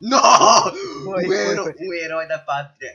No! Vuoi, un, ero- vuoi- un eroe da patria.